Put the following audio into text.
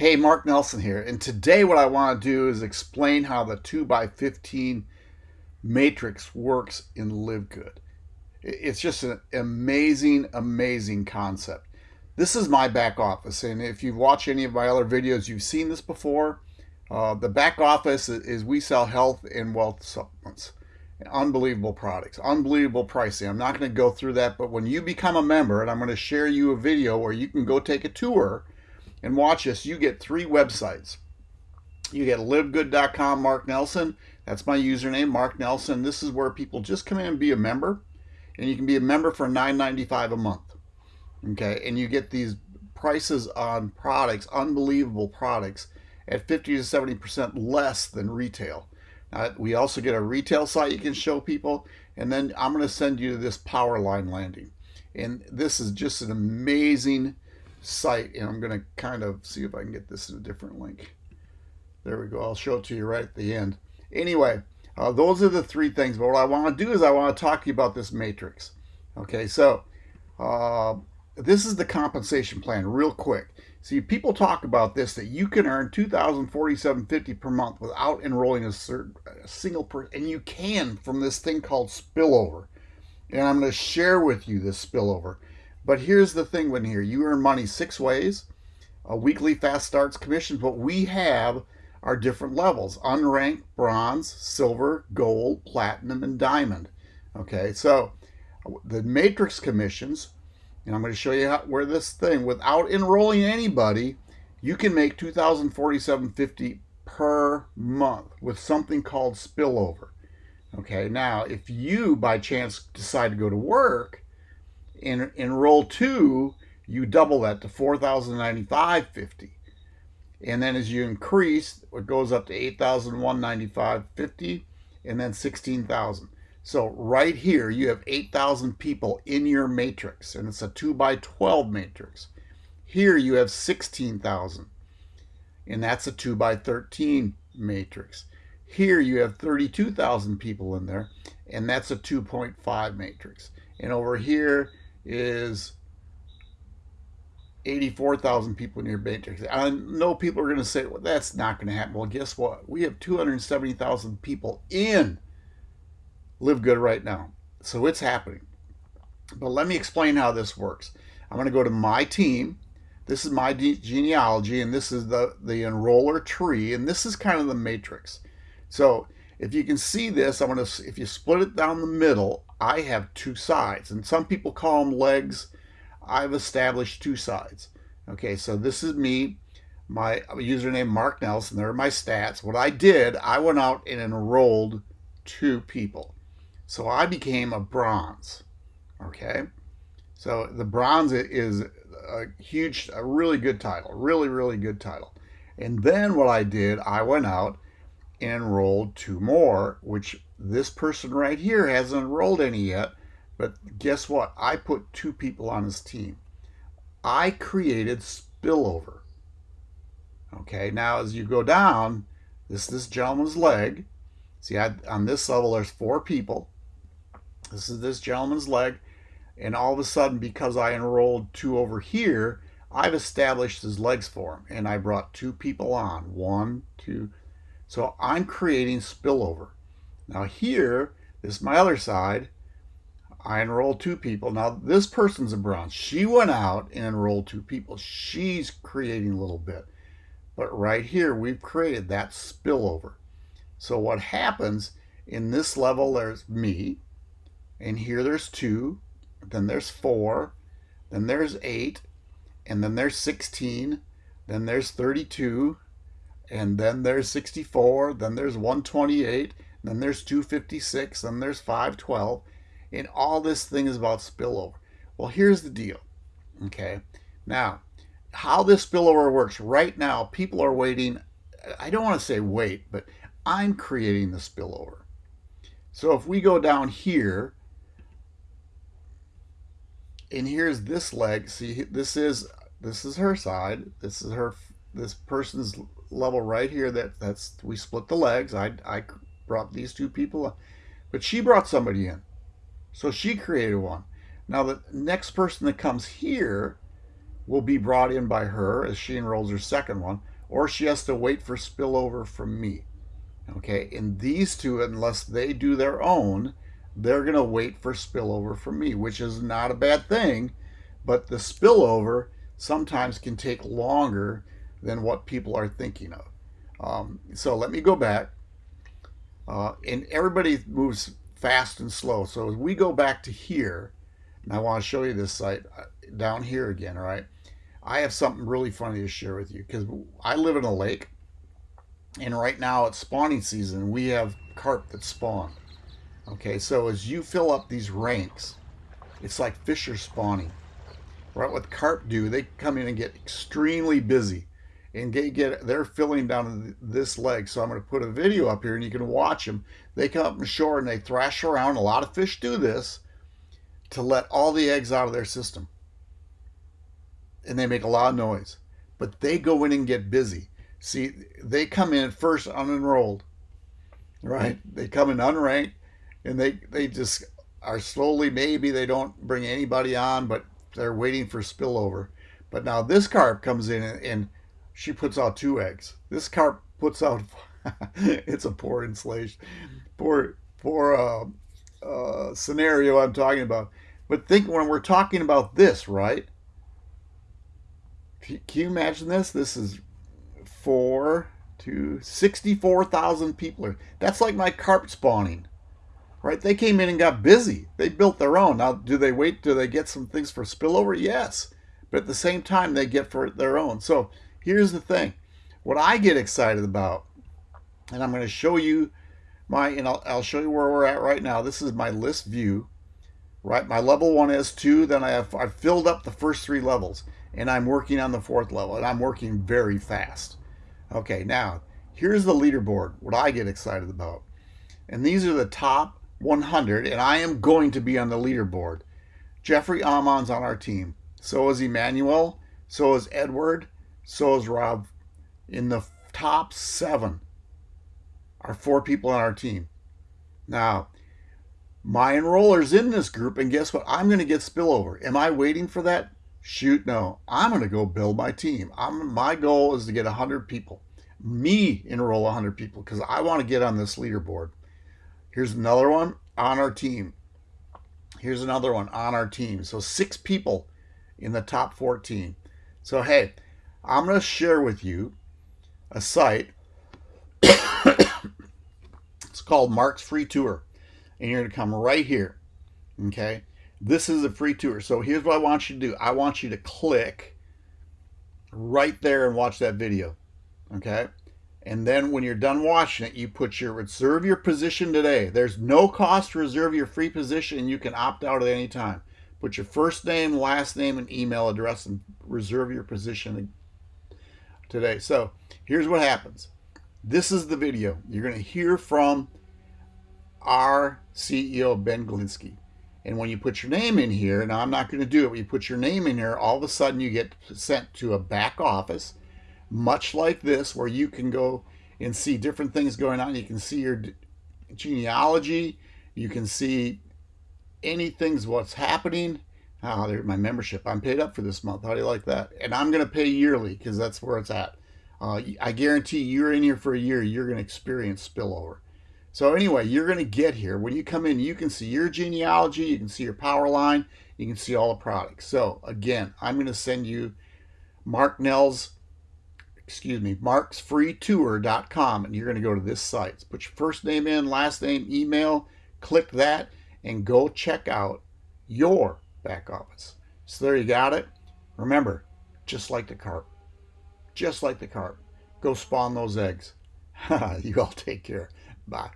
Hey, Mark Nelson here, and today what I want to do is explain how the 2x15 matrix works in LiveGood. It's just an amazing, amazing concept. This is my back office, and if you've watched any of my other videos, you've seen this before. Uh, the back office is we sell health and wealth supplements. Unbelievable products, unbelievable pricing. I'm not going to go through that, but when you become a member, and I'm going to share you a video where you can go take a tour and watch this, you get three websites. You get livegood.com, Mark Nelson. That's my username, Mark Nelson. This is where people just come in and be a member. And you can be a member for $9.95 a month. Okay, and you get these prices on products, unbelievable products, at 50 to 70% less than retail. Now, we also get a retail site you can show people, and then I'm going to send you to this power line landing. And this is just an amazing site and I'm going to kind of see if I can get this in a different link. There we go. I'll show it to you right at the end. Anyway, uh, those are the three things. But what I want to do is I want to talk to you about this matrix. Okay, so uh, this is the compensation plan real quick. See, people talk about this, that you can earn $2,047.50 per month without enrolling a, certain, a single person. And you can from this thing called spillover. And I'm going to share with you this spillover. But here's the thing when here, you earn money six ways. A weekly fast starts commissions. What we have are different levels. Unranked, bronze, silver, gold, platinum, and diamond. Okay, so the matrix commissions, and I'm going to show you how, where this thing, without enrolling anybody, you can make 2047.50 per month with something called spillover. Okay, now if you by chance decide to go to work, in, in roll two, you double that to 4,095.50. And then as you increase, it goes up to 8,195.50 and then 16,000. So right here, you have 8,000 people in your matrix, and it's a 2 by 12 matrix. Here you have 16,000, and that's a 2 by 13 matrix. Here you have 32,000 people in there, and that's a 2.5 matrix. And over here, is 84,000 people in your matrix. I know people are going to say, well, that's not going to happen. Well, guess what? We have 270,000 people in Live Good right now. So it's happening. But let me explain how this works. I'm going to go to my team. This is my genealogy, and this is the, the enroller tree, and this is kind of the matrix. So if you can see this, I'm going to, if you split it down the middle, I have two sides. And some people call them legs. I've established two sides. Okay, so this is me, my username Mark Nelson. There are my stats. What I did, I went out and enrolled two people. So I became a bronze. Okay, so the bronze is a huge, a really good title, really, really good title. And then what I did, I went out enrolled two more, which this person right here hasn't enrolled any yet. But guess what? I put two people on his team. I created spillover. Okay, now as you go down, this this gentleman's leg. See, I, on this level, there's four people. This is this gentleman's leg. And all of a sudden, because I enrolled two over here, I've established his legs for him. And I brought two people on. One, two, so I'm creating spillover. Now here, this is my other side. I enrolled two people. Now this person's a bronze. She went out and enrolled two people. She's creating a little bit. But right here, we've created that spillover. So what happens in this level, there's me, and here there's two, then there's four, then there's eight, and then there's 16, then there's 32, and then there's 64, then there's 128, then there's 256, then there's 512, and all this thing is about spillover. Well, here's the deal, okay? Now, how this spillover works, right now, people are waiting, I don't want to say wait, but I'm creating the spillover. So if we go down here, and here's this leg, see, this is, this is her side, this is her, this person's level right here that that's we split the legs. I, I brought these two people but she brought somebody in. So she created one. Now the next person that comes here will be brought in by her as she enrolls her second one, or she has to wait for spillover from me. Okay, and these two, unless they do their own, they're going to wait for spillover from me, which is not a bad thing, but the spillover sometimes can take longer than what people are thinking of. Um, so let me go back. Uh, and everybody moves fast and slow. So as we go back to here, and I want to show you this site uh, down here again, all right? I have something really funny to share with you because I live in a lake and right now it's spawning season. We have carp that spawn. Okay, so as you fill up these ranks, it's like fish are spawning. Right, what carp do, they come in and get extremely busy and they get they're filling down this leg. So I'm going to put a video up here and you can watch them. They come up from shore and they thrash around. A lot of fish do this to let all the eggs out of their system. And they make a lot of noise. But they go in and get busy. See, they come in first unenrolled, right? They come in unranked and they, they just are slowly, maybe they don't bring anybody on, but they're waiting for spillover. But now this carp comes in and, and she puts out two eggs. This carp puts out, it's a poor installation, poor, poor uh, uh, scenario I'm talking about. But think when we're talking about this, right? Can you imagine this? This is four to 64,000 people. That's like my carp spawning, right? They came in and got busy. They built their own. Now, do they wait? Do they get some things for spillover? Yes. But at the same time, they get for their own. So here's the thing. What I get excited about, and I'm going to show you my, and I'll, I'll show you where we're at right now. This is my list view, right? My level one is two. Then I have, I've filled up the first three levels and I'm working on the fourth level and I'm working very fast. Okay, now here's the leaderboard, what I get excited about. And these are the top 100, and I am going to be on the leaderboard. Jeffrey Amon's on our team. So is Emmanuel. So is Edward. So is Rob. In the top seven are four people on our team. Now, my enroller's in this group, and guess what? I'm going to get spillover. Am I waiting for that? Shoot, no. I'm going to go build my team. I'm, my goal is to get 100 people. Me enroll 100 people because I want to get on this leaderboard. Here's another one on our team. Here's another one on our team. So six people in the top 14. So, hey, I'm going to share with you a site. it's called Mark's Free Tour. And you're going to come right here. Okay. This is a free tour. So here's what I want you to do. I want you to click right there and watch that video. Okay. And then when you're done watching it, you put your reserve your position today. There's no cost to reserve your free position. You can opt out at any time. Put your first name, last name, and email address and reserve your position today. So here's what happens. This is the video. You're going to hear from our CEO, Ben Glinsky. And when you put your name in here, now I'm not going to do it, but you put your name in here, all of a sudden you get sent to a back office, much like this, where you can go and see different things going on. You can see your genealogy, you can see anything's what's happening. There's my membership. I'm paid up for this month. How do you like that? And I'm going to pay yearly because that's where it's at. Uh, I guarantee you're in here for a year, you're going to experience spillover. So anyway, you're going to get here. When you come in, you can see your genealogy, you can see your power line, you can see all the products. So again, I'm going to send you Mark Nell's, excuse me, marksfreetour.com, and you're going to go to this site. Put your first name in, last name, email, click that, and go check out your back office. So there you got it. Remember, just like the carp, just like the carp, go spawn those eggs. you all take care. Bye.